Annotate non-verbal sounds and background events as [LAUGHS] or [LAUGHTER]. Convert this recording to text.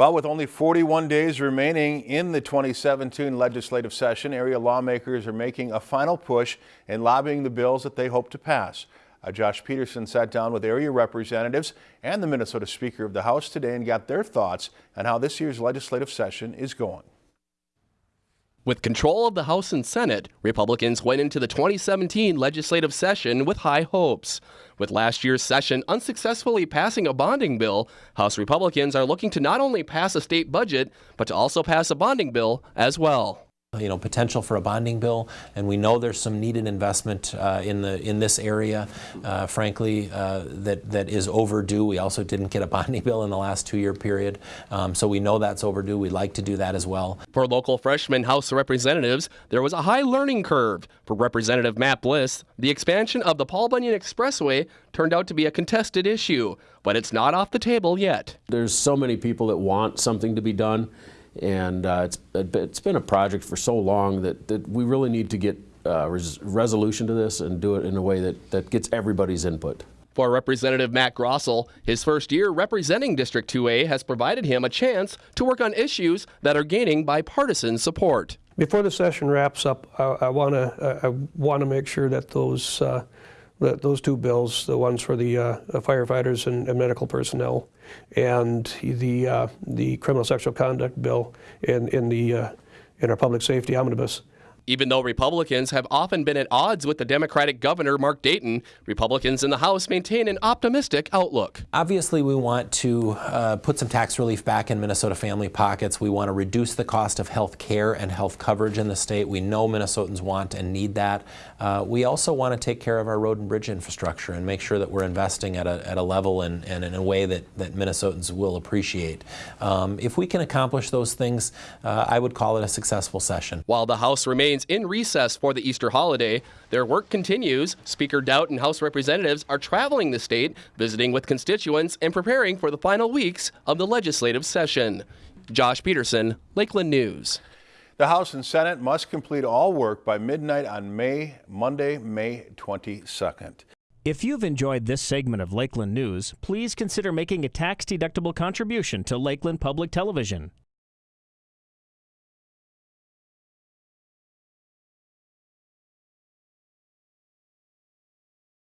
Well, with only 41 days remaining in the 2017 legislative session, area lawmakers are making a final push in lobbying the bills that they hope to pass. Uh, Josh Peterson sat down with area representatives and the Minnesota Speaker of the House today and got their thoughts on how this year's legislative session is going. With control of the House and Senate, Republicans went into the 2017 legislative session with high hopes. With last year's session unsuccessfully passing a bonding bill, House Republicans are looking to not only pass a state budget, but to also pass a bonding bill as well you know, potential for a bonding bill, and we know there's some needed investment uh, in the in this area. Uh, frankly, uh, that that is overdue. We also didn't get a bonding [LAUGHS] bill in the last two-year period, um, so we know that's overdue. We'd like to do that as well. For local freshman House representatives, there was a high learning curve. For Representative Matt Bliss, the expansion of the Paul Bunyan Expressway turned out to be a contested issue, but it's not off the table yet. There's so many people that want something to be done and uh, it's, it's been a project for so long that, that we really need to get uh, res resolution to this and do it in a way that, that gets everybody's input. For Representative Matt Grossell, his first year representing District 2A has provided him a chance to work on issues that are gaining bipartisan support. Before the session wraps up, I, I want to I want to make sure that those uh, those two bills, the ones for the uh, firefighters and, and, medical personnel, and the uh, the criminal sexual conduct bill in in the uh, in our public safety omnibus, even though Republicans have often been at odds with the Democratic governor, Mark Dayton, Republicans in the House maintain an optimistic outlook. Obviously, we want to uh, put some tax relief back in Minnesota family pockets. We want to reduce the cost of health care and health coverage in the state. We know Minnesotans want and need that. Uh, we also want to take care of our road and bridge infrastructure and make sure that we're investing at a, at a level and, and in a way that, that Minnesotans will appreciate. Um, if we can accomplish those things, uh, I would call it a successful session. While the House remains remains in recess for the Easter holiday. Their work continues. Speaker Daudt and House representatives are traveling the state, visiting with constituents, and preparing for the final weeks of the legislative session. Josh Peterson, Lakeland News. The House and Senate must complete all work by midnight on May Monday, May 22nd. If you've enjoyed this segment of Lakeland News, please consider making a tax-deductible contribution to Lakeland Public Television.